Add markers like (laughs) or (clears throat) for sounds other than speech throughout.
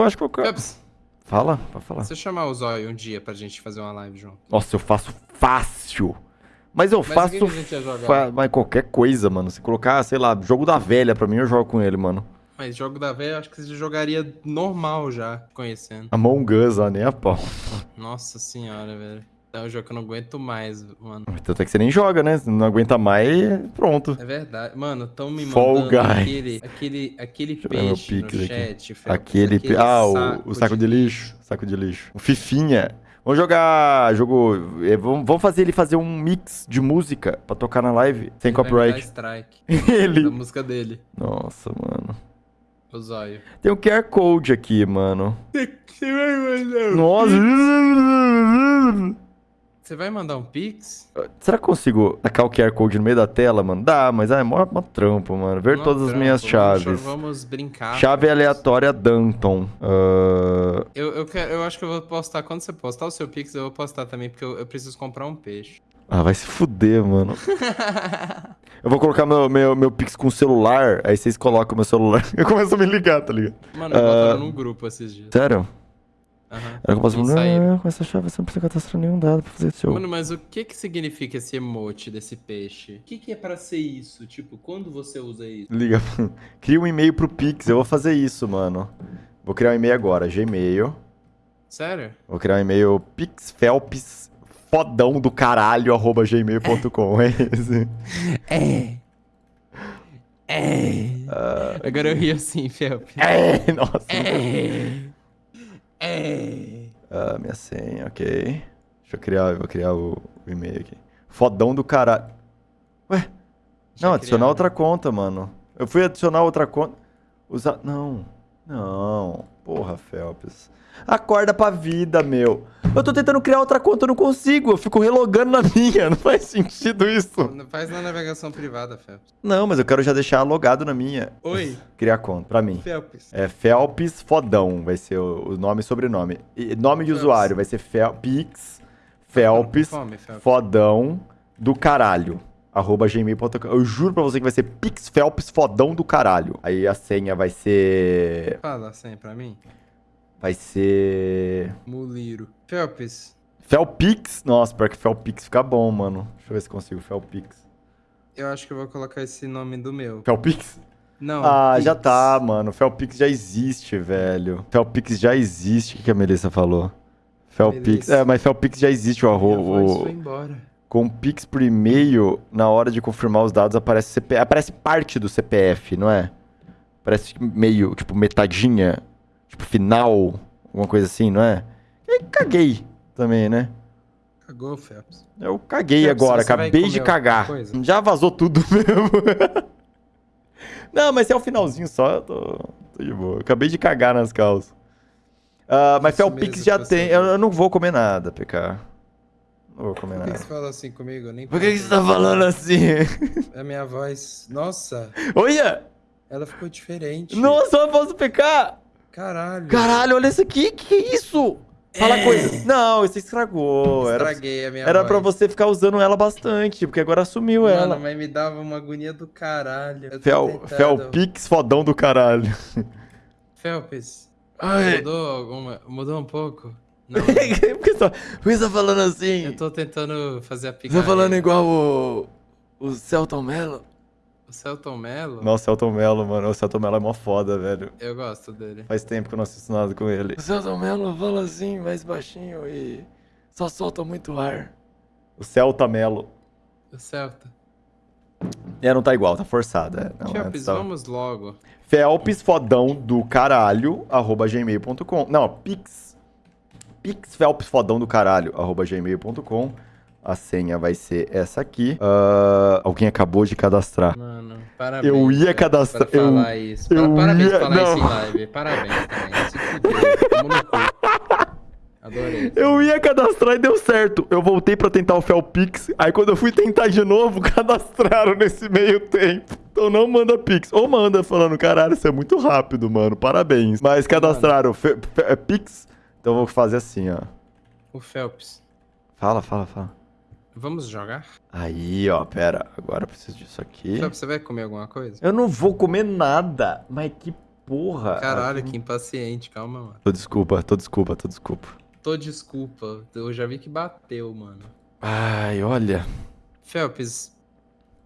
vou, acho que eu... Phelps, Fala, pode falar. você chamar o Zóio um dia pra gente fazer uma live junto. Nossa, eu faço fácil. Mas eu Mas faço... que a gente ia jogar? fa- Mas qualquer coisa, mano. Se colocar, sei lá, jogo da velha pra mim, eu jogo com ele, mano. Mas jogo da velha, eu acho que você jogaria normal já, conhecendo. Among Us, ó, nem a pau. Nossa senhora, velho. É um jogo que eu não aguento mais, mano. Tanto é que você nem joga, né? Se não aguenta mais, pronto. É verdade. Mano, tão me Fall mandando Guys. aquele, aquele, aquele peixe no chat. Felps, Aquele... pi- Ah, o, o saco de lixo. Saco de lixo. O Fifinha. Vamos jogar jogo... eh, Vamos fazer ele fazer um mix de música pra tocar na live, sem Ele copyright. strike (laughs) da Ele... música dele, Nossa, mano. o Zóio. Tem um QR Code aqui, mano. (laughs) Nossa. Você vai mandar um pix? Será que eu consigo tacar o QR Code no meio da tela, mano? Dá, mas é mó, mó trampo, mano. Ver todas as trampo, minhas vamos chaves. Vamos brincar. Chave aleatória Danton. Ah, Eu, eu, quero, eu acho que eu vou postar. Quando você postar o seu pix, eu vou postar também, porque eu, eu preciso comprar um peixe. Ah, vai se fuder, mano. (laughs) Eu vou colocar meu, meu, meu Pix com celular, aí vocês colocam meu celular. (laughs) Eu começo a me ligar, tá ligado? Mano, eu Ah. botaram num grupo esses dias. Sério? Aham. Eu posso Eles falar, não, com essa chave você não precisa cadastrar nenhum dado pra fazer esse jogo. Mano, mas o que que significa esse emote desse peixe? O que que é pra ser isso? Tipo, quando você usa isso? Liga. Cria um e-mail pro Pix, eu vou fazer isso, mano. Vou criar um e-mail agora, Gmail. Sério? Vou criar um e-mail pixfelps fodão do caralho, arroba gmail.com. É esse. É. É. Agora eu ri assim, Felps. É, nossa. É. É. Ah, minha senha, ok. Deixa eu criar, eu vou criar o, o e-mail aqui. Fodão do caralho. Ué, Deixa não, adicionar criar, outra né? conta, mano. Eu fui adicionar outra conta. Usar. Não. Não. Porra, Felps. Acorda pra vida, meu. Eu tô tentando criar outra conta, eu não consigo. Eu fico relogando na (laughs) minha. Não faz sentido isso. Faz na navegação privada, Felps. Não, mas eu quero já deixar logado na minha. Oi, Criar conta, pra mim. Felps. É Felps Fodão, vai ser o, o nome e sobrenome. E nome de Felps. usuário vai ser Fel, Pix Felps Fome, Felps. Fodão do caralho. Arroba gmail.com. Eu juro pra você que vai ser Pix Felps Fodão do caralho. Aí a senha vai ser. Fala assim pra mim. Vai ser. Muliro. Felps, Felpix. Nossa, pior que Felpix fica bom, mano. Deixa eu ver se consigo. Felpix. eu acho que eu vou colocar esse nome do meu. Felpix? Não. Ah, já Pix. tá, mano. Felpix já existe, velho. Felpix já existe. O que a Melissa falou? Felpix. É, mas Felpix já existe o arroba. foi embora. Com Pix por e-mail, na hora de confirmar os dados, aparece CP... aparece parte do CPF, não é? Parece meio, tipo, metadinha, tipo, final, alguma coisa assim, não é? E caguei também, né? Cagou, Felps. Eu caguei Felps, agora, acabei de cagar. Já vazou tudo (laughs) mesmo. não, mas se é o finalzinho só, eu tô, tô de boa. Acabei de cagar nas calças. Ah, mas Felpix já que tem. Eu, eu não vou comer nada, PK. Não vou comer Por que nada. você fala assim comigo? Eu nem Por que, que você tá falando assim? A (laughs) minha voz. Nossa, Olha! ela ficou diferente. Nossa, voz do PK! Caralho. Caralho, olha isso aqui, que que é isso? Fala É. coisa. Não, você estragou. Era, Estraguei a minha era voz. pra você ficar usando ela bastante, porque agora sumiu Mano, ela. mas me dava uma agonia do caralho. Fel, Felpix fodão do caralho. Felps. Ai. Mudou alguma. Mudou um pouco? (laughs) Não. Por que você tá, por que você tá falando assim? eu tô tentando fazer a Você picareta. tá falando igual o. O Celton Mello? O Celton Mello? Nossa, Celton Mello, mano. O Celton Mello é mó foda, velho. Eu gosto dele. Faz tempo que eu não assisto nada com ele. O Celton Mello fala assim, mais baixinho e só solta muito ar. O Celta Mello. O Celta. É, não tá igual, tá forçado. É, não, Felps, é, tá... vamos logo. Felps fodão do caralho, arroba gmail.com. Não, Pix. Pix Felps fodão do caralho, arroba gmail.com. A senha vai ser essa aqui. Ah, alguém acabou de cadastrar. Mano, parabéns. Eu ia cadastrar- Pra eu- falar isso. eu parabéns ia- falar isso em não. live. Parabéns também. Se fudeu. Adorei. Eu ia cadastrar e deu certo. Eu voltei pra tentar o Felpix. Aí quando eu fui tentar de novo, (laughs) cadastraram nesse meio tempo. Então não manda Pix. Ou manda falando, caralho, isso é muito rápido, mano. Parabéns. Mas cadastraram Pix. Então eu vou fazer assim, ó. O Felps. Fala, fala, fala. Vamos jogar? Aí, ó, pera. Agora eu preciso disso aqui. Felps, você vai comer alguma coisa? Eu não vou comer nada. Mas que porra. Caralho, Ah, que impaciente. Calma, mano. Tô desculpa, tô desculpa, tô desculpa. Tô desculpa. Eu já vi que bateu, mano. Ai, olha. Felps,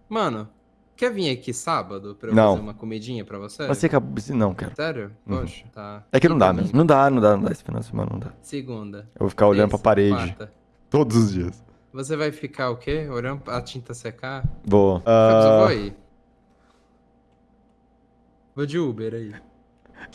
mano, quer vir aqui sábado pra eu Não. fazer uma comidinha pra você? Você acabou. Não, cara. Sério? Uhum. Poxa, tá. É que não dá mesmo. Não dá, não dá, não dá. Esse final de semana não dá. Segunda. Eu vou ficar olhando pra parede quarta. todos os dias. Você vai ficar o quê? Olhando a tinta secar? Vou. Felps, eu vou Ah, aí. Vou de Uber aí.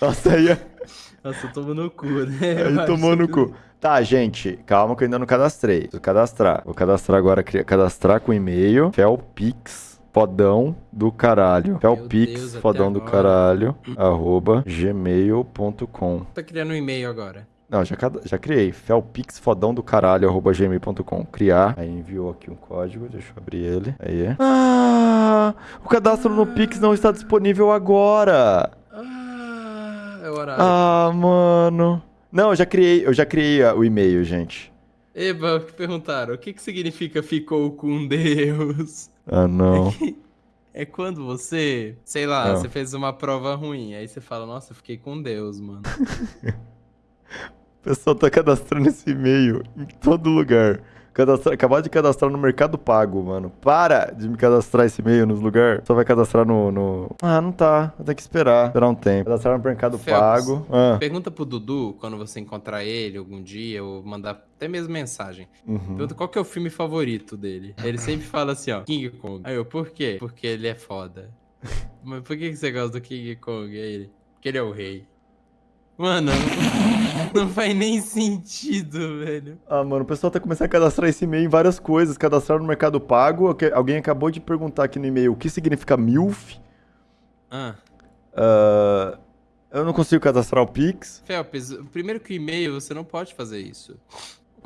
nossa, aí, (laughs) Nossa, eu tomo no cu, né? Aí tomou no cu. Tá, gente, calma que eu ainda não cadastrei. Preciso cadastrar. Vou cadastrar agora, cadastrar com e-mail. Felpix, fodão do caralho. Felpix, fodão do caralho, arroba gmail.com. Tá criando um e-mail agora. Não, já, já criei. Felpix, fodão do caralho, arroba gmail.com. Criar. Aí enviou aqui um código, deixa eu abrir ele. Aí. Ah, o cadastro no Pix não está disponível agora. Ah, é o horário. Ah, mano. Não, eu já criei, eu já criei o e-mail, gente. Eba, perguntaram, o que que significa ficou com Deus? Ah, não. (laughs) É quando você, sei lá, Ah. você fez uma prova ruim, aí você fala, nossa, eu fiquei com Deus, mano. (laughs) O pessoal tá cadastrando esse e-mail em todo lugar. Cadastra... Acabar de cadastrar no Mercado Pago, mano. Para de me cadastrar esse e-mail nos lugares. Só vai cadastrar no, no- Ah, não tá. Vou ter que esperar. Esperar um tempo. Cadastrar no Mercado Phelps. Pago. Ah. Pergunta pro Dudu, quando você encontrar ele algum dia, ou mandar até mesmo mensagem. Uhum. Pergunta qual que é o filme favorito dele. Ele sempre fala assim, ó, King Kong. Aí eu, por quê? Porque ele é foda. (laughs) Mas por que que você gosta do King Kong? Aí ele, porque ele é o rei. Mano, não, (laughs) não faz nem sentido, velho. Ah, mano, o pessoal tá começando a cadastrar esse e-mail em várias coisas. Cadastrar no Mercado Pago. Alguém acabou de perguntar aqui no e-mail o que significa MILF. Ah, Ah, eu não consigo cadastrar o Pix. Felps, primeiro que o e-mail, você não pode fazer isso.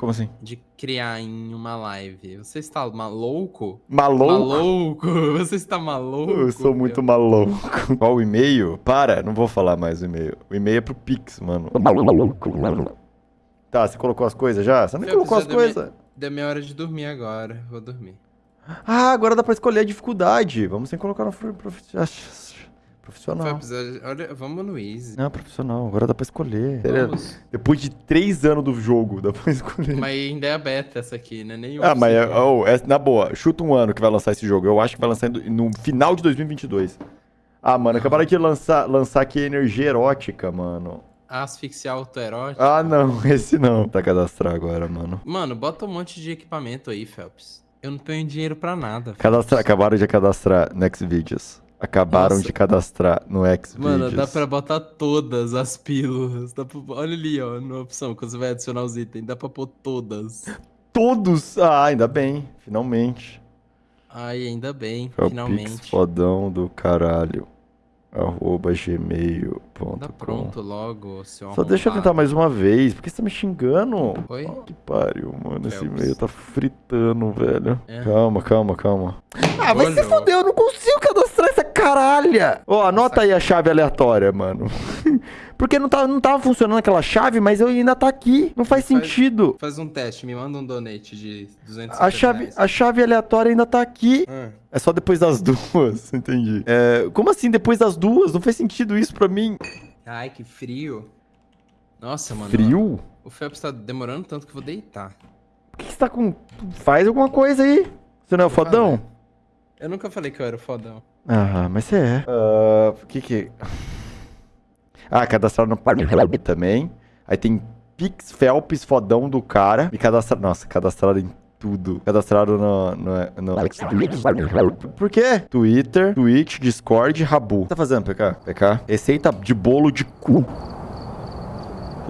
Como assim? De criar em uma live. Você está maluco? Maluco? Maluco? (laughs) Você está maluco? Eu sou muito maluco. Qual o e-mail? Para, não vou falar mais o e-mail. O e-mail é pro Pix, mano. Tá, você colocou as coisas já? Você não Felps, colocou as coisas? Deu minha hora de dormir agora. Vou dormir. Ah, agora dá pra escolher a dificuldade. Vamos sem colocar no profissional. Felps, olha, vamos no Easy. Não, profissional. Agora dá pra escolher. Vamos. Depois de três anos do jogo, dá pra escolher. Mas ainda é a beta essa aqui, né? Nem Ah, mas é, oh, é- na boa, chuta um ano que vai lançar esse jogo. Eu acho que vai lançar no, final de 2022. Ah, mano, acabaram de lançar, lançar aqui energia erótica, mano. Asfixia autoerótica. Ah, não, (laughs) esse não. Pra cadastrar agora, mano. Mano, bota um monte de equipamento aí, Phelps. Eu não tenho dinheiro pra nada. Cadastrar, acabaram de cadastrar no Xvideos. Acabaram Nossa. de cadastrar no Xvideos. Mano, dá pra botar todas as pílulas. Dá pra... Olha ali, ó, na opção, quando você vai adicionar os itens. Dá pra pôr todas. Todos! Ah, ainda bem, finalmente. Ai, ainda bem, É o Pix finalmente. fodão do caralho. Arroba gmail.com. Tá pronto logo, seu Só deixa eu tentar mais uma vez. Por que você tá me xingando? Oi? Oh, que pariu, mano. Esse e-mail tá fritando, velho. É. Calma, calma, calma. Ah, vai se fuder, eu não consigo cadastrar essa caralha. Ó, anota aí a chave aleatória, mano. (laughs) Porque não, tá, não tava funcionando aquela chave, mas eu ainda tá aqui. Não faz Faz- sentido. Faz um teste, me manda um donate de 250 A chave, reais. a chave aleatória ainda tá aqui. Ah, É só depois das (laughs) duas, entendi. É, como assim depois das duas? Não faz sentido isso pra mim. Ai, que frio. Nossa, mano. Frio? O Phelps tá demorando tanto que eu vou deitar. Por que você tá com... Faz alguma coisa aí. Você não é o fodão? Eu nunca falei que eu era o fodão. Ah, mas você é. Ah, o que que... Ah, cadastrar no Parque também. Aí tem Pix Felps fodão do cara. E cadastrar... Nossa, cadastrado em tudo. Cadastrado no... no, no... Por quê? Twitter, Twitch, Discord, Rabu. O que tá fazendo, PK? PK? Receita de bolo de cu.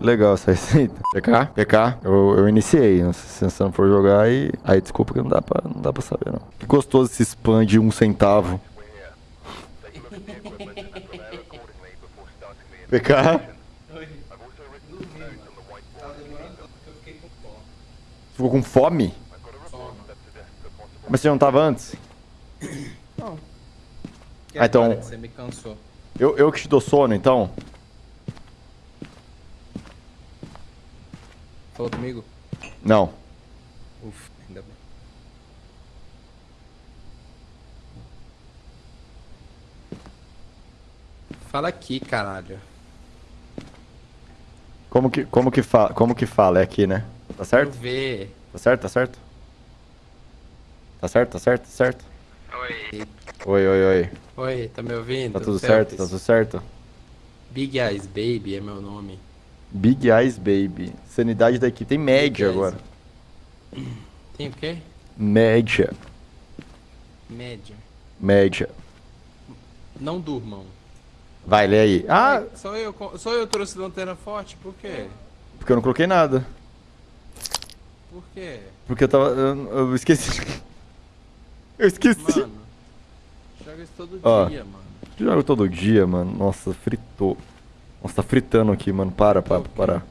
Legal essa (laughs) receita. PK? PK? Eu, eu iniciei. né? Se você não for jogar, aí... Aí, desculpa que não dá pra, não dá pra saber, não. Que gostoso esse spam de um centavo. (laughs) PK? Ficou com fome? Mas você não tava antes? Ah, então- Você me cansou. Eu, eu que te dou sono, então? Falou comigo? Não. Ufa, ainda bem. Fala aqui, caralho. Como que, como que, fa como que fala? É aqui, né? Tá certo? ver. Tá certo, tá certo? Tá certo, tá certo, tá certo? Oi. Oi, oi, oi. Oi, tá me ouvindo? Tá tudo Felps? certo? Tá tudo certo? Big Eyes Baby é meu nome. Big Eyes Baby. Sanidade da equipe. Tem média Big Eyes. agora. Tem o quê? Média. Média. Média. Não durmam. Vai, lê aí. Ah, só eu, só eu trouxe lanterna forte? Por quê? porque eu não coloquei nada. Por quê? Porque eu tava. Eu, eu esqueci. Eu esqueci. Mano, joga isso todo Ó. dia, mano. Eu jogo todo dia, mano. Nossa, fritou. Nossa, tá fritando aqui, mano. Para, para, Ok. para.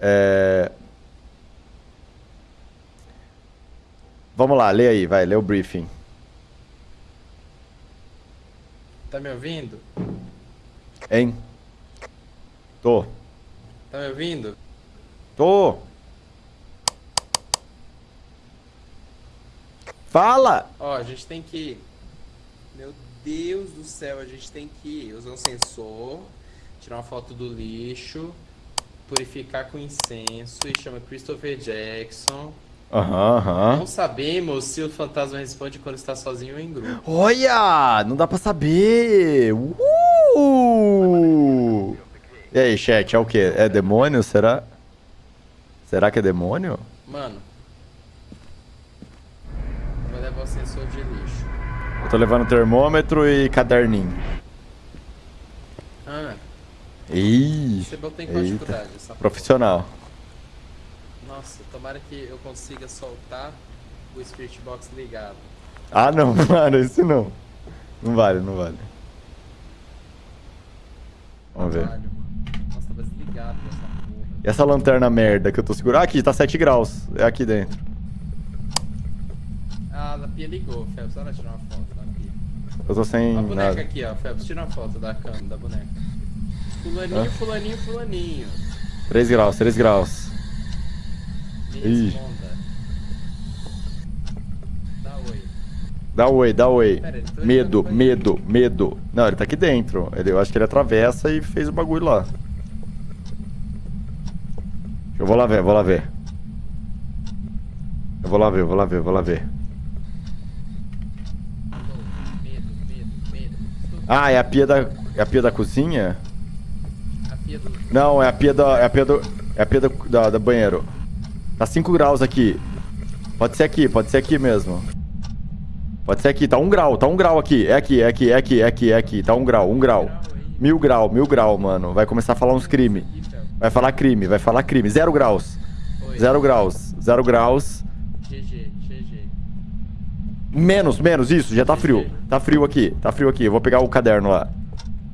É. Vamos lá, lê aí, vai, lê o briefing. Tá me ouvindo? Hein? Tô. Tá me ouvindo? Tô. Fala! Ó, a gente tem que. Meu Deus do céu, a gente tem que usar um sensor, tirar uma foto do lixo, purificar com incenso e chama Christopher Jackson. Aham, aham. Não sabemos se o fantasma responde quando está sozinho ou em grupo. Olha! Não dá pra saber! Uh! E aí, chat, é o quê? É demônio? Será? Será que é demônio? Mano. eu Vou levar o sensor de lixo. Eu tô levando termômetro e caderninho. Ah, Ih, você em qual dificuldade profissional. Nossa, tomara que eu consiga soltar o Spirit Box ligado. Ah, não, (laughs) mano, isso não. Não vale, não vale. Vamos ver. Caralho. Nossa, tava desligado dessa porra. E essa lanterna merda que eu tô segurando? Ah, aqui, tá 7 graus. É aqui dentro. Ah, a pia ligou, Phelps. Olha tirar uma foto da pia. Eu tô sem a boneca nada. aqui, ó, Phelps. Tira uma foto da cama, da boneca. Fulaninho, Hã? fulaninho, fulaninho. 3 graus, 3 graus. Ih. Dá oi. Dá oi, dá oi. Pera, tá Medo, medo, medo. Não, ele tá aqui dentro. Ele, eu acho que ele atravessa e fez o bagulho lá. Eu vou lá ver, vou lá ver. Eu vou lá ver, vou lá ver, vou lá ver. Ah, é a pia da, é a pia da cozinha? A pia do... Não, é a pia da, é a pia do, é a pia do, da, da banheiro. Tá 5 graus aqui. Pode ser aqui, pode ser aqui mesmo. Pode ser aqui, tá 1 um grau, tá 1 um grau aqui. É aqui, é aqui, é aqui, é aqui, é aqui. Tá 1 um grau, 1 um grau. Mil grau, mil grau, mano. Vai começar a falar uns crime. Vai falar crime, vai falar crime. Zero graus. Zero graus. Zero graus. GG, GG. Menos, menos, isso, já tá frio. Tá frio aqui, tá frio aqui. Eu vou pegar o caderno lá.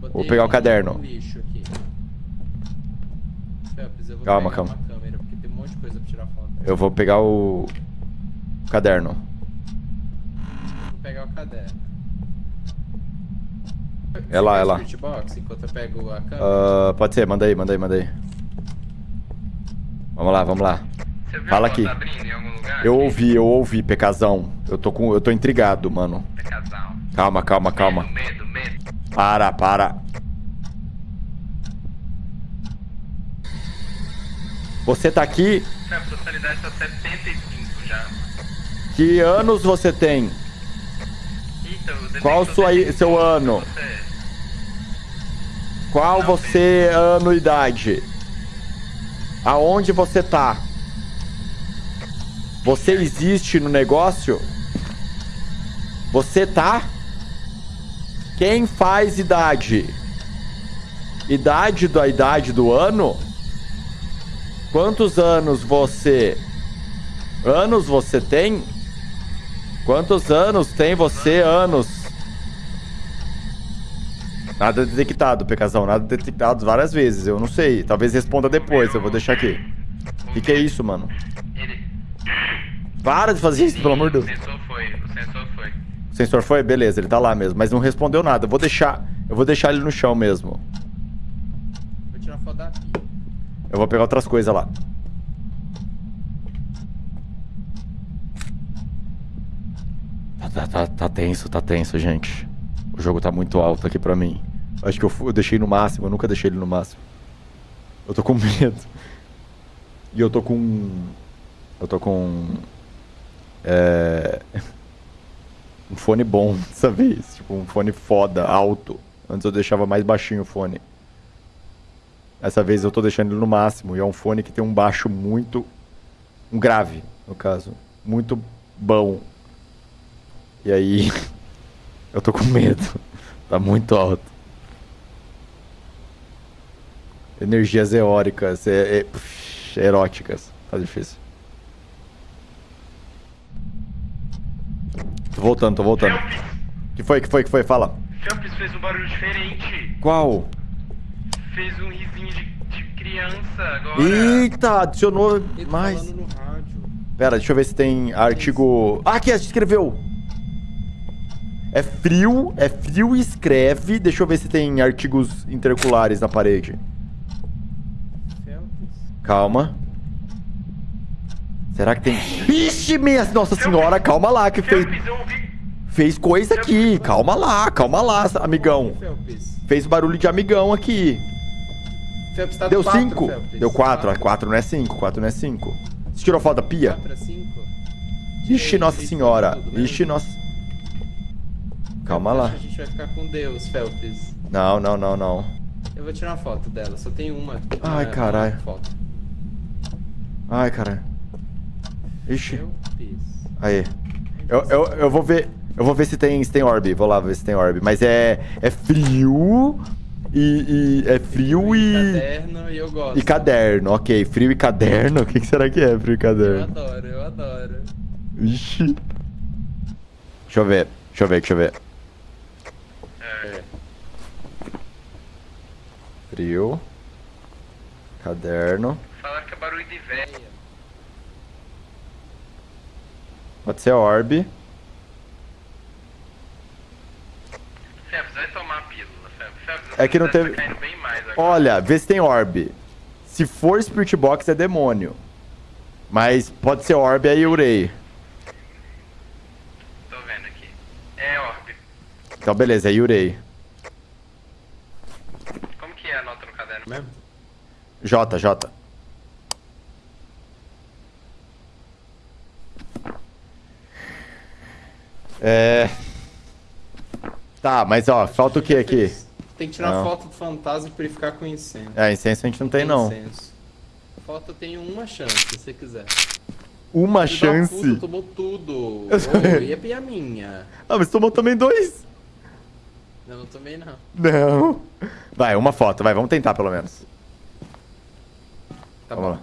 Botei pegar o caderno. vou Calma, calma. uma câmera, porque tem um monte de coisa pra tirar foto. Eu vou pegar o caderno. Eu vou pegar o caderno. É lá, é lá. o Box enquanto eu pego a câmera? Ah, pode ser, manda aí, manda aí, manda aí. Vamos lá, vamos lá. Você viu Fala aqui. abrindo em algum lugar? Eu aqui? ouvi, eu ouvi, Pecazão. Eu tô com, eu tô intrigado, mano. Casal. Calma, calma, calma. Medo, medo, medo. Para, para. Você tá aqui? A personalidade tá 75 já. Que anos você tem? Eita, o detector Qual sua, seu ano? Você. Qual Não, você ano e idade? Aonde você tá? Você existe no negócio? Você tá? Quem faz idade? Idade da idade do ano? Quantos anos você? Anos você tem? Quantos anos tem você? Anos. Nada detectado, Pecazão. Nada detectado várias vezes. Eu não sei. Talvez responda depois. Eu vou deixar aqui. O que, que é isso, mano? Ele... Para de fazer isso, pelo amor de O Deus. sensor foi, o sensor foi. O sensor foi? Beleza, ele tá lá mesmo. Mas não respondeu nada. Eu vou deixar. Eu vou deixar ele no chão mesmo. Vou tirar foto da pia. Eu vou pegar outras coisas lá. Tá, tá, tá, tá tenso, tá tenso, gente. O jogo tá muito alto aqui pra mim. Acho que eu, eu deixei no máximo, eu nunca deixei ele no máximo. Eu tô com (laughs) medo. E eu tô com. Eu tô com. É. (laughs) Um fone bom (laughs) dessa vez. Tipo, um fone foda, alto. Antes eu deixava mais baixinho o fone. Essa vez eu tô deixando ele no máximo. E é um fone que tem um baixo muito. Um grave, no caso. Muito bom. E aí. (laughs) Eu tô com medo. (laughs) Tá muito alto. Energias eóricas, é, é, eróticas. Tá difícil. Tô voltando, tô voltando. Que foi, que foi, que foi? Fala. Felps fez um barulho diferente. Qual? Fez um risinho de, de criança agora. Eita, adicionou Ele tá mais. no rádio. Pera, deixa eu ver se tem artigo. Ah, aqui, escreveu. É frio, é frio e escreve. Deixa eu ver se tem artigos interculares na parede. Calma. Será que tem. Ixi, minha Nossa Senhora, calma lá, que fez, fez coisa aqui. Calma lá, calma lá, amigão. Fez barulho de amigão aqui. Felps tá Deu quatro, 5? Felps. Deu 4. 4 não é 5, 4 não é 5. Você tirou foto da pia? 4 a 5? Ixi, Nossa Senhora. Ixi, nossa. Calma lá. A gente vai ficar com Deus, Felps. Não, não, não, não. Eu vou tirar uma foto dela, só tem uma. Ai, uma- caralho. Ai, cara. Ixi. Aí. Eu, eu, eu vou ver. Eu vou ver se tem, se tem orb. Vou lá ver se tem orb. Mas é. É frio. E. e- é frio e. Caderno e eu gosto. E caderno, ok. Frio e caderno? (laughs) O que, que será que é frio e Eu caderno? adoro, eu adoro. Ixi. Deixa eu ver. Deixa eu ver, deixa eu ver. É, Frio. Caderno. falar que é barulho de velha. Pode ser orb. Felps, vai tomar a pílula, Felps. Felps, É que não teve- Tá. Olha, vê se tem orb. Se for Spirit Box é demônio. Mas pode ser orb aí urei. Tô vendo aqui. É orb. Então beleza, é Yurei. Como que é a nota no caderno? Mesmo? J, J. É. Tá, mas ó, falta o que aqui? Tem que tirar Não. foto do fantasma pra ele ficar com incenso. É, incenso a gente não tem não. Incenso. Foto tem uma chance, se você quiser. Uma Filho da puta, chance. tomou tudo. (laughs) Eu ia pegar a minha. Ah, mas tomou também dois. Eu não tomei, não. Não. Vai, uma foto, vai, vamos tentar pelo menos. Tá Vamos bom. lá.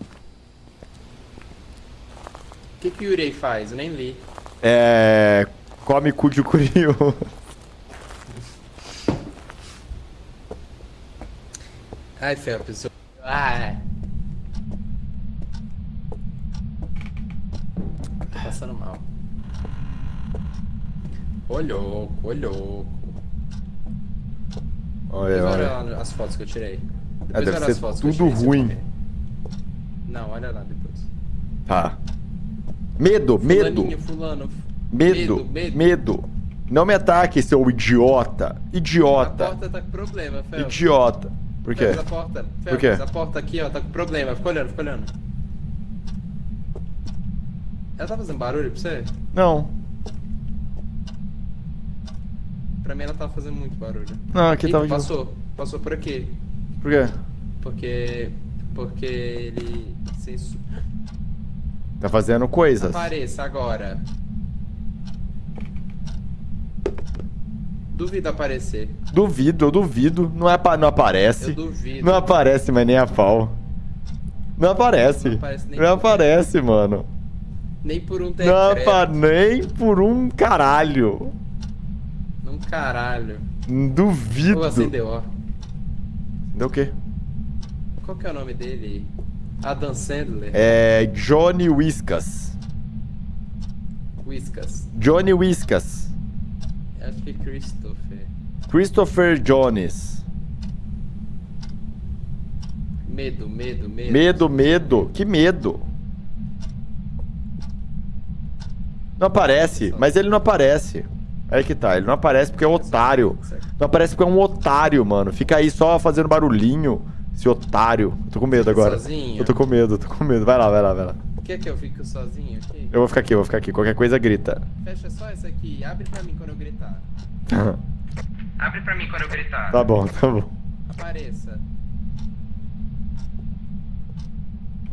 O que, que o Yurei faz? Eu nem li. É. Come cu de curioso. (laughs) Ai, Felps. eu- Ai. Tô passando mal. Ô louco, ô louco. Olha, Depois olha olha. as fotos que eu tirei. Depois É, deve ser tudo ruim. Não, olha lá depois. Tá. Medo, medo. Fulano. Medo, medo. medo. Não me ataque, seu idiota. A Idiota. porta tá com problema, Felps. Idiota. Por quê? Felps, a porta. Felps, quê? a porta aqui, ó, tá com problema. Fica olhando, fica olhando. Ela tá fazendo barulho pra você? Não. Pra mim ela tava fazendo muito barulho. Não, aqui Ih, tava de passou. Passou por aqui. Por quê? Porque. Porque ele. Tá fazendo coisas. Apareça agora. Duvido aparecer. Duvido, eu duvido. Não, é, não aparece. Eu duvido. Não aparece, mas nem a pau. Não aparece. Não aparece nem Não aparece, mano. Nem por um Não decreto. apa nem por um caralho. Num caralho. Duvido. Ou acendeu, ó. Deu o quê? Qual que é o nome dele? Adam Sandler? É Johnny Whiskas. Whiskas. Johnny Whiskas. Acho que Christopher. Christopher Jones. Medo, medo, medo. Medo, medo. Que medo. Não aparece, mas ele não aparece. Aí que tá, ele não aparece porque é um otário. Não aparece porque é um otário, mano. Fica aí só fazendo barulhinho, esse otário. Eu tô com medo agora. Sozinho? Eu tô com medo, tô com medo. Vai lá, vai lá, vai lá. Quer que eu fique sozinho aqui? Eu vou ficar aqui, eu vou ficar aqui. Qualquer coisa grita. Fecha só essa aqui. Abre pra mim quando eu gritar. (laughs) Abre pra mim quando eu gritar. tá bom, tá bom. Apareça.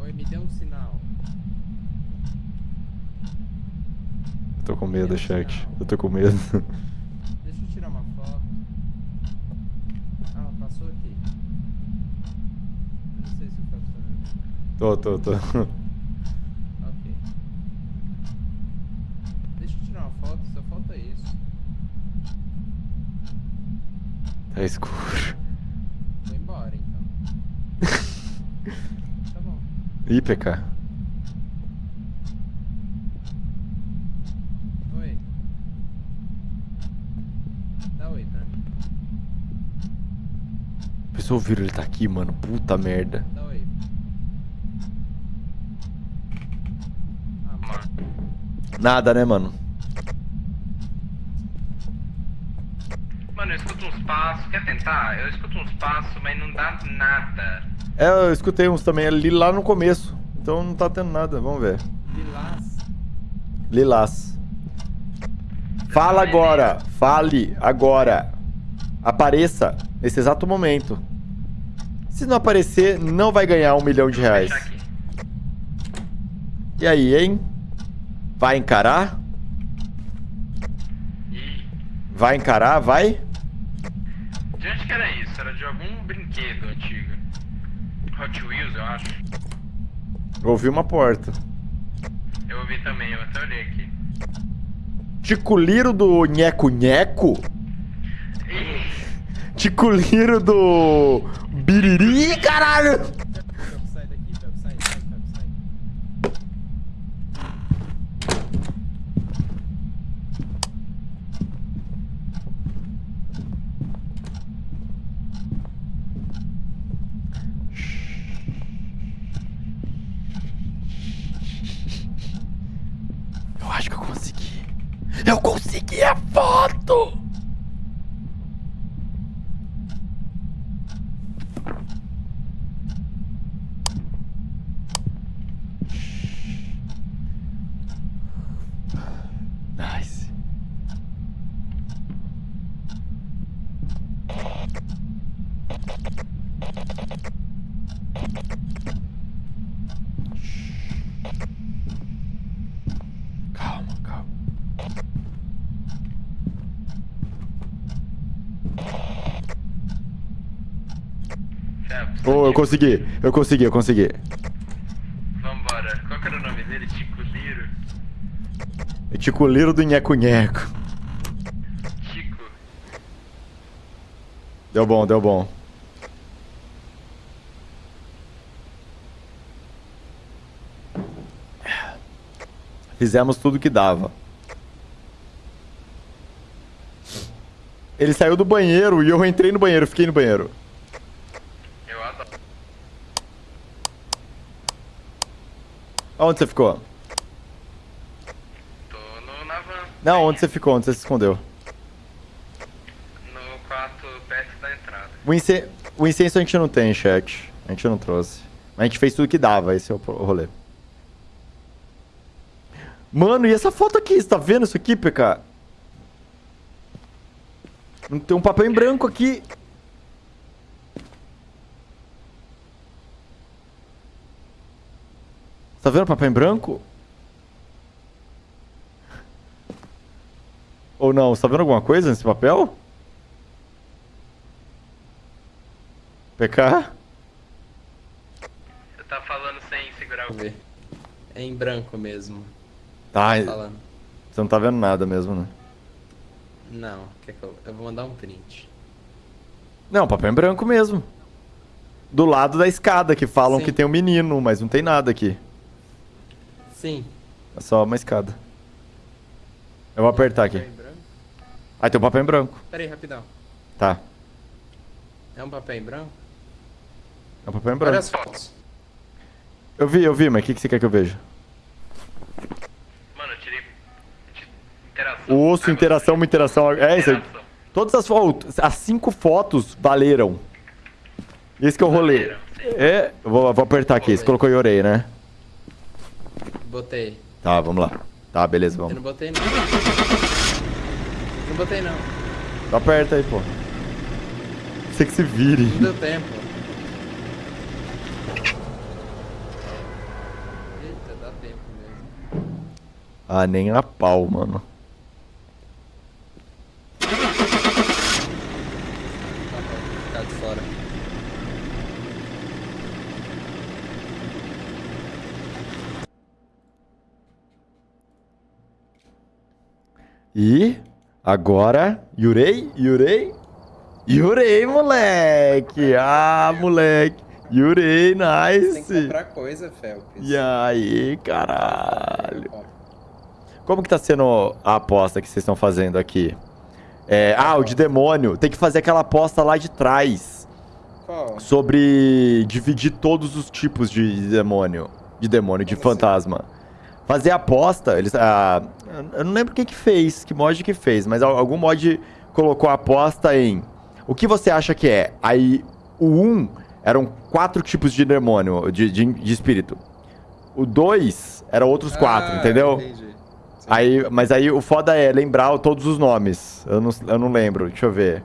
Oi, me dê um sinal. Eu tô com medo, chat. Eu tô com medo. (laughs) Deixa eu tirar uma foto. Ah, passou aqui. Eu não sei se o foto tá tô, tô, tô. (laughs) Ok. Deixa eu tirar uma foto, só falta isso. Tá escuro. Vou embora então. (laughs) tá bom. Ih, PK. Oi. Dá oi pra mim. A pessoa ouviram ele tá aqui, mano. Puta merda. Dá oi. Ah. Nada, né, mano? Mano, eu escuto uns passos. Quer tentar? Eu escuto uns passos, mas não dá nada. É, eu escutei uns também ali lá no começo. Então não tá tendo nada. Vamos ver. Lilás. Lilás. Fala agora. Fale agora. Apareça nesse exato momento. Se não aparecer, não vai ganhar um milhão de reais. E aí, hein? Vai encarar? Vai encarar? Vai? De onde que era isso? Era de algum brinquedo antigo. Hot Wheels, eu acho. Ouvi uma porta. Eu ouvi também, eu até olhei aqui. Ticuliro do Nheco Nheco? Ticuliro do Biriri, caralho! Felps, sai daqui, Felps, sai, sai, Felps, sai. Eu acho que eu consegui. Eu consegui a foto! Nice. Calma, calma. Phelps, Oh, eu consegui, eu consegui, eu consegui. Vambora. Qual que era o nome dele? Tico Liro? É Ticuliro do Nheco Nheco. Tico. Deu bom, deu bom. Fizemos tudo que dava. Ele saiu do banheiro e eu entrei no banheiro, fiquei no banheiro. Eu adoro. Onde você ficou? Tô no, na van. Não, onde você ficou? Onde você se escondeu? No quarto perto da entrada. O, ince... o incenso a gente não tem, chat. A gente não trouxe. Mas a gente fez tudo que dava, esse é o rolê. Mano, e essa foto aqui? Você tá vendo isso aqui, PK? Não tem um papel em branco aqui. Tá vendo o papel em branco? Ou não? Você tá vendo alguma coisa nesse papel? PK? Você tá falando sem segurar o. Ver. É em branco mesmo. Tá, Falando. você não tá vendo nada mesmo, né? Não, quer que eu... eu vou mandar um print. Não, papel em branco mesmo. Do lado da escada, que falam Sim. que tem um menino, mas não tem nada aqui. Sim. É só uma escada. Eu vou apertar aqui. Ah, tem um papel em branco. Pera aí, rapidão. Tá. É um papel em branco? É um papel em Olha branco. as fotos. Eu vi, eu vi, mas o que, que você quer que eu veja? Mano, eu tirei. Interação. Osso, interação, uma interação. É isso aí. Todas as fotos, as cinco fotos valeram. Esse que é o rolê. É, eu vou, vou apertar aqui. Você colocou Yorei, né? Botei. Tá, vamos lá. Tá, beleza, Eu vamos. não botei não. Não botei não. Aperta aí, pô. Você que se vire. Não deu tempo. Eita, dá tempo mesmo. Ah, nem a pau, mano. Tá pra ficar de fora. E agora, Yurei, Yurei, Yurei, moleque. Ah, moleque. Yurei, Tem que nice. comprar coisa, Felps. E aí, caralho. Como que tá sendo a aposta que vocês estão fazendo aqui? É, ah, o de demônio. Tem que fazer aquela aposta lá de trás. Qual? Sobre dividir todos os tipos de demônio. De demônio, de assim? fantasma. Fazer a aposta, eles. ah, eu não lembro quem que fez, que mod que fez, mas al- algum mod colocou a aposta em. O que você acha que é? Aí o 1 eram quatro tipos de demônio, de, de, de espírito. O 2 eram outros quatro, Ah, entendeu? Entendi. Sim. Aí, mas aí o foda é lembrar todos os nomes. Eu não, eu não lembro, deixa eu ver.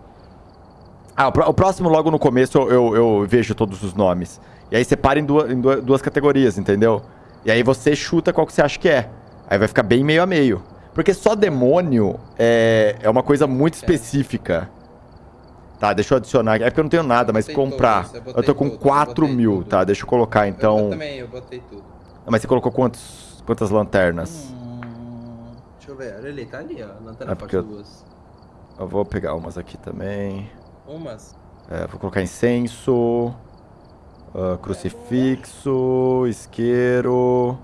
Ah, o, pró- o próximo logo no começo eu, eu, eu vejo todos os nomes. E aí separa em, duas, em duas categorias, entendeu? E aí você chuta qual que você acha que é. Aí vai ficar bem meio a meio. Porque só demônio é, é uma coisa muito específica. Tá, deixa eu adicionar aqui. É porque eu não tenho nada, mas comprar. todos, eu Eu, tô com eu 4 botei mil, tudo. tá? Deixa eu colocar Eu então. também, eu botei tudo. Ah, Mas você colocou quantos, quantas lanternas? Hum, deixa eu ver, olha ali, tá ali, ó. Lanterna É porque eu- duas. Eu vou pegar umas aqui também. Umas. É, vou colocar incenso, ah, crucifixo, isqueiro.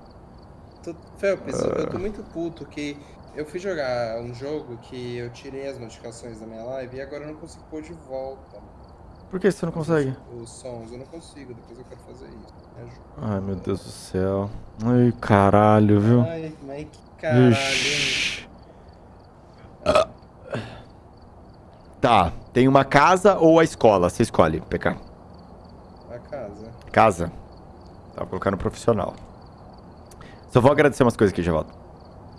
Tu, Felps, eu Ah. tô muito puto que eu fui jogar um jogo que eu tirei as notificações da minha live e agora eu não consigo pôr de volta. Por que você não consegue? Os sons, eu não consigo, depois eu quero fazer isso. Me ajuda. Ai, meu Deus do céu. Ai, caralho, viu? Ai, mas que caralho? Ixi. Tá, tem uma casa ou a escola? Você escolhe, PK. Casa. Casa. Vou colocar no profissional. Só vou agradecer umas coisas aqui, já volto.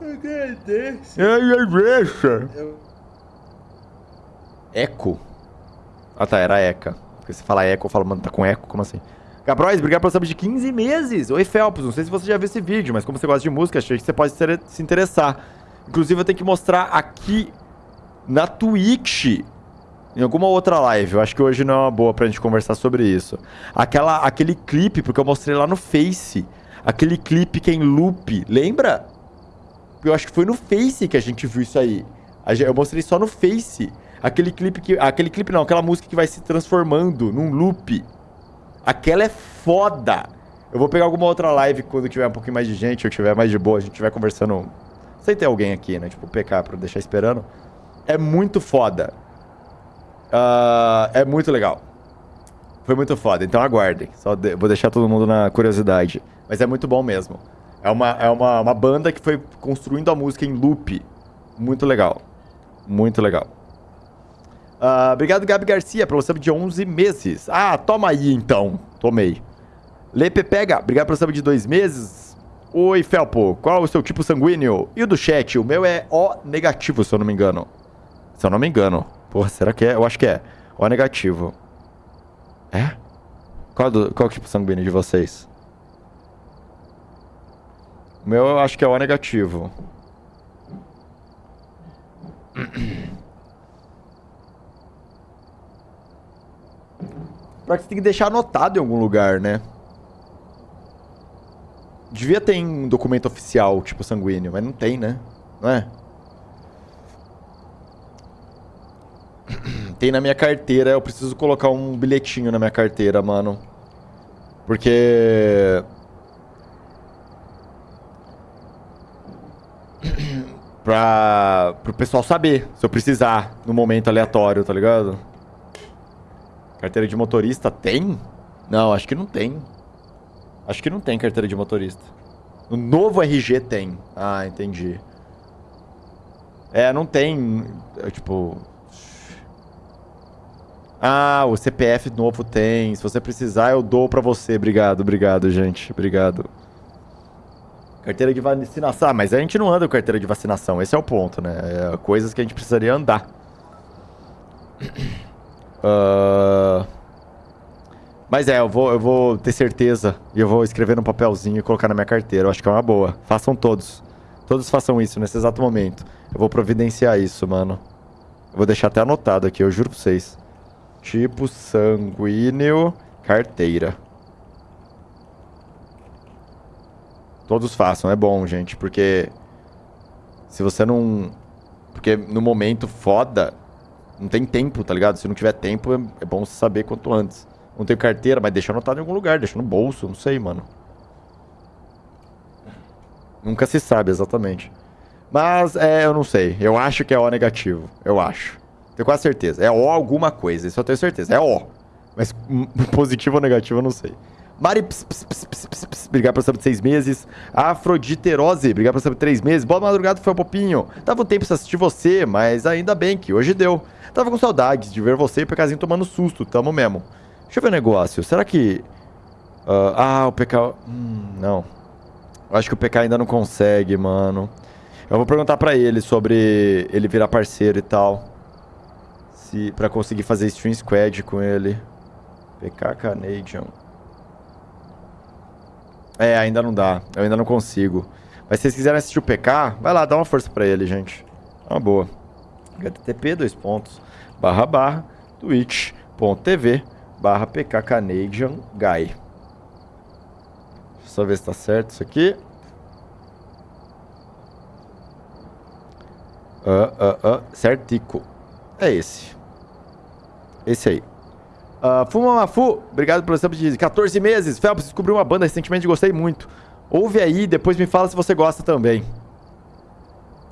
Agradeço. Ai, ai, deixa. Eu... Eco? Ah tá, era Eca. Porque você fala Eco, eu falo, mano, tá com Eco? Como assim? Gabrois, obrigado pelo sub de 15 meses. Oi, Felps, não sei se você já viu esse vídeo, mas como você gosta de música, achei que você pode se interessar. Inclusive, eu tenho que mostrar aqui na Twitch, em alguma outra live. Eu acho que hoje não é uma boa pra gente conversar sobre isso. Aquela, aquele clipe, porque eu mostrei lá no Face. Aquele clipe que é em loop, lembra? Eu acho que foi no Face que a gente viu isso aí. Eu mostrei só no Face. Aquele clipe que. Aquele clipe não, aquela música que vai se transformando num loop. Aquela é foda. Eu vou pegar alguma outra live quando tiver um pouquinho mais de gente, ou tiver mais de boa, a gente tiver conversando. Sem ter alguém aqui, né? Tipo, PK pra deixar esperando. É muito foda. Ah, é muito legal. Foi muito foda, então aguardem. Só de- vou deixar todo mundo na curiosidade. Mas é muito bom mesmo. É uma, é uma, uma banda que foi construindo a música em loop. Muito legal. Muito legal. Ah, obrigado, Gabi Garcia, pelo sub de 11 meses. Ah, toma aí então. Tomei. Lepe Pega, obrigado pelo sub de dois meses. Oi, Felpo, qual é o seu tipo sanguíneo? E o do chat? O meu é O negativo, se eu não me engano. Se eu não me engano. Porra, será que é? Eu acho que é. O negativo. É? Qual, do, qual é o tipo sanguíneo de vocês? O meu eu acho que é O negativo. Pra que você tem que deixar anotado em algum lugar, né? Devia ter um documento oficial, tipo sanguíneo, mas não tem, né? Não é? (clears throat) Tem na minha carteira, eu preciso colocar um bilhetinho na minha carteira, mano. Porque. (clears throat) pra. pro pessoal saber se eu precisar no momento aleatório, tá ligado? Carteira de motorista tem? Não, acho que não tem. Acho que não tem carteira de motorista. No novo RG tem. Ah, entendi. É, não tem. tipo. Ah, o CPF novo tem. Se você precisar, eu dou pra você. Obrigado, obrigado, gente. Obrigado. Carteira de vacinação. Ah, mas a gente não anda com carteira de vacinação. Esse é o ponto, né? É coisas que a gente precisaria andar. (coughs) Ah, Mas é, eu vou, eu vou ter certeza e eu vou escrever num papelzinho e colocar na minha carteira. Eu acho que é uma boa. Façam todos. Todos façam isso nesse exato momento. Eu vou providenciar isso, mano. Eu vou deixar até anotado aqui, eu juro pra vocês. Tipo sanguíneo, carteira. Todos façam, é bom, gente, porque se você não. Porque no momento foda, não tem tempo, tá ligado? Se não tiver tempo, é, é bom você saber quanto antes. Não tenho carteira, mas deixa anotado em algum lugar, deixa no bolso, não sei, mano. Nunca se sabe exatamente. Mas é, eu não sei. Eu acho que é O negativo. Eu acho. Tenho quase certeza. É O alguma coisa, isso eu tenho certeza. É O. Mas hum, (laughs) positivo ou negativo eu não sei. Mari, ps, ps, ps, obrigado por sub de seis meses. Afroditerose, obrigado por sub de três meses. Boa madrugada, foi um popinho. Tava um tempo sem assistir você, mas ainda bem que hoje deu. Tava com saudades de ver você e o PKzinho tomando susto, tamo mesmo. Deixa eu ver o negócio. Será que. ah, ah, o PK. Hum, não. Eu acho que o PK ainda não consegue, mano. Eu vou perguntar pra ele sobre ele virar parceiro e tal. Se, pra conseguir fazer stream squad com ele. PK Canadian. É, ainda não dá. Eu ainda não consigo. Mas se vocês quiserem assistir o PK, vai lá, dá uma força pra ele, gente. É uma boa. http, dois pontos, barra, barra, twitch.tv, barra PK Canadian Guy. Só ver se tá certo isso aqui. Ah, ah, ah, certico. É esse. Esse aí. Uh, Fuma Mafu, obrigado pelo sub de 14 meses. Phelps, descobri uma banda recentemente e gostei muito. Ouve aí, depois me fala se você gosta também.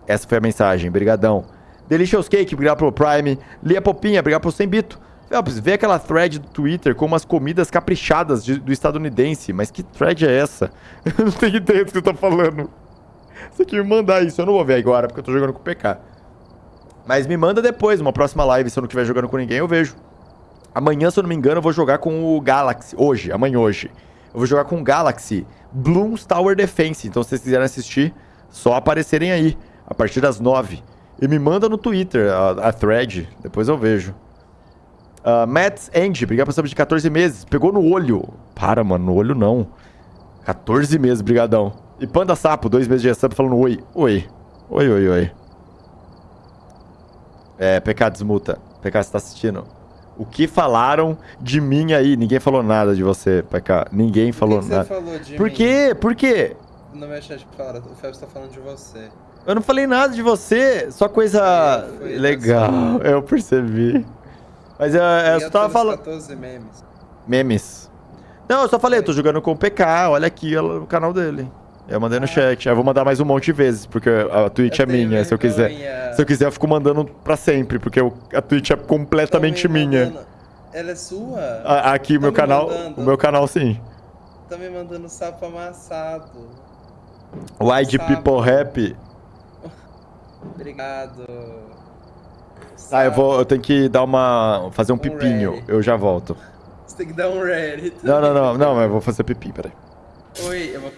Essa foi a mensagem, brigadão. Delicious Cake, obrigado pelo Prime. Lia Popinha, obrigado pelo 100 bito. Phelps, vê aquela thread do Twitter com umas comidas caprichadas de- do estadunidense. Mas que thread é essa? (laughs) Eu não tenho ideia do que você tá falando. Você que me mandar isso, eu não vou ver agora, porque eu tô jogando com o PK. Mas me manda depois, uma próxima live, se eu não estiver jogando com ninguém, eu vejo. Amanhã, se eu não me engano, eu vou jogar com o Galaxy. Hoje, amanhã hoje. Eu vou jogar com o Galaxy Bloons Tower Defense. Então, se vocês quiserem assistir, só aparecerem aí, a partir das 9. E me manda no Twitter a, a thread, depois eu vejo. Uh, Mats Andy, obrigado por saber de 14 meses. Pegou no olho. Para, mano, no olho não. 14 meses, brigadão. E Panda Sapo, dois meses de sub falando oi. Oi. Oi, oi, oi. É, PK desmuta. PK, você tá assistindo? O que falaram de mim aí? Ninguém falou nada de você, PK. Ninguém falou Por que que nada. você falou de Por mim? quê? Por quê? No meu chat fala, o Phelps tá falando de você. Eu não falei nada de você, só coisa Foi, foi legal. (laughs) Eu percebi. Mas eu, eu só tava falando. 14 memes. Memes. Não, eu só falei, eu tô jogando com o PK, olha aqui o canal dele. Eu mandei no Ah. chat. Aí eu vou mandar mais um monte de vezes, porque a Twitch Eu é minha, se eu quiser. Se eu quiser, eu fico mandando pra sempre, porque eu- a Twitch é completamente me minha. mandando- Ela é sua? A- Aqui, o Tá meu me canal, mandando. o meu canal sim. Tá me mandando sapo amassado. Wide Sapo. People Rap. Obrigado. Ah, eu vou, eu tenho que dar uma, fazer um Um pipinho. ready. Eu já volto. Você tem que dar um ready. Não, não, não, não, mas eu vou fazer pipi, peraí. Oi, eu vou